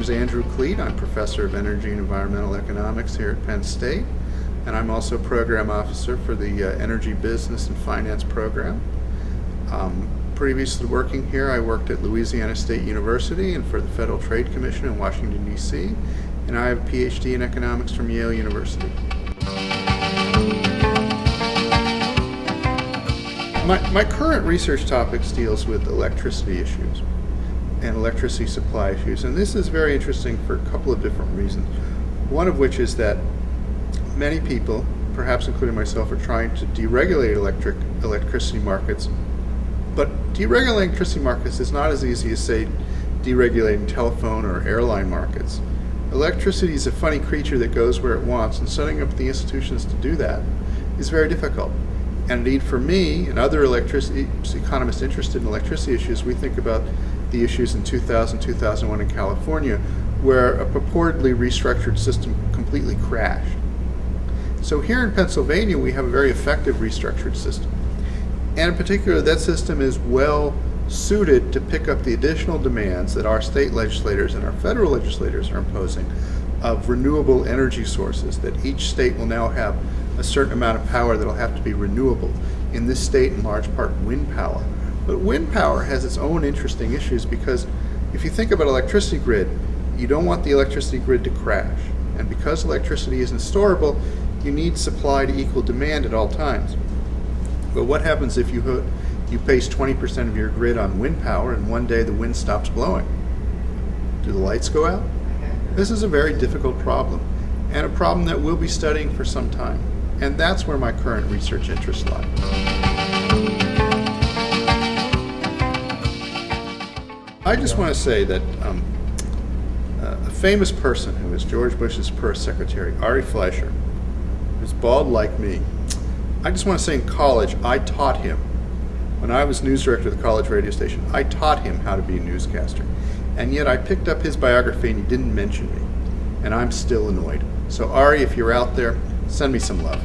is Andrew Kleit. I'm professor of energy and environmental economics here at Penn State, and I'm also program officer for the uh, Energy Business and Finance program. Um, previously working here, I worked at Louisiana State University and for the Federal Trade Commission in Washington, D.C., and I have a PhD in economics from Yale University. My, my current research topics deals with electricity issues and electricity supply issues. And this is very interesting for a couple of different reasons. One of which is that many people, perhaps including myself, are trying to deregulate electric electricity markets. But deregulating electricity markets is not as easy as, say, deregulating telephone or airline markets. Electricity is a funny creature that goes where it wants, and setting up the institutions to do that is very difficult. And indeed, for me and other electricity economists interested in electricity issues, we think about the issues in 2000, 2001 in California, where a purportedly restructured system completely crashed. So here in Pennsylvania, we have a very effective restructured system. And in particular, that system is well suited to pick up the additional demands that our state legislators and our federal legislators are imposing of renewable energy sources, that each state will now have a certain amount of power that will have to be renewable. In this state, in large part, wind power. But wind power has its own interesting issues because if you think about electricity grid, you don't want the electricity grid to crash. And because electricity isn't storable, you need supply to equal demand at all times. But what happens if you, you base 20% of your grid on wind power and one day the wind stops blowing? Do the lights go out? This is a very difficult problem and a problem that we'll be studying for some time. And that's where my current research interests lie. I just want to say that um, uh, a famous person who was George Bush's first secretary, Ari Fleischer, who's bald like me, I just want to say in college, I taught him, when I was news director of the college radio station, I taught him how to be a newscaster. And yet I picked up his biography and he didn't mention me. And I'm still annoyed. So Ari, if you're out there, send me some love.